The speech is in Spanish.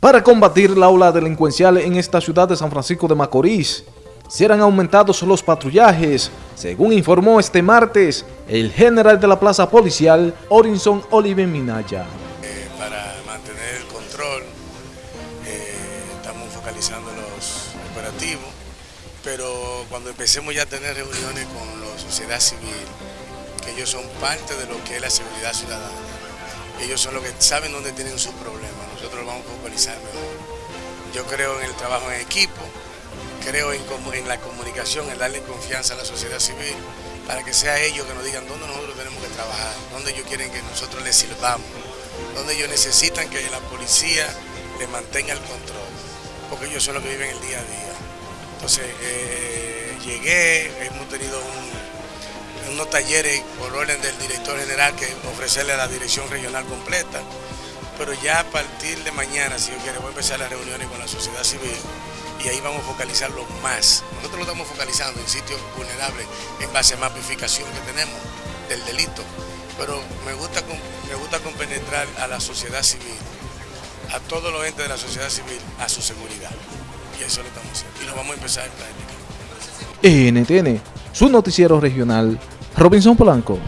Para combatir la ola delincuencial en esta ciudad de San Francisco de Macorís, serán aumentados los patrullajes, según informó este martes el general de la plaza policial, Orinson Olive Minaya. Eh, para mantener el control, eh, estamos focalizando los operativos, pero cuando empecemos ya a tener reuniones con la sociedad civil, que ellos son parte de lo que es la seguridad ciudadana, ellos son los que saben dónde tienen sus problemas, nosotros vamos a focalizar mejor. Yo creo en el trabajo en equipo, creo en, la comunicación, en darle confianza a la sociedad civil, para que sea ellos que nos digan dónde nosotros tenemos que trabajar, dónde ellos quieren que nosotros les sirvamos, dónde ellos necesitan que la policía les mantenga el control, porque ellos son los que viven el día a día. Entonces, eh, llegué, hemos tenido unos talleres por orden del director general que ofrecerle a la dirección regional completa, pero ya a partir de mañana, si yo quiero, voy a empezar las reuniones con la sociedad civil y ahí vamos a focalizarlo más. Nosotros lo estamos focalizando en sitios vulnerables en base a mapificación que tenemos del delito, pero me gusta, me gusta compenetrar a la sociedad civil, a todos los entes de la sociedad civil, a su seguridad. Y eso lo estamos haciendo. Y lo vamos a empezar en práctica. NTN, su noticiero regional, Robinson Polanco.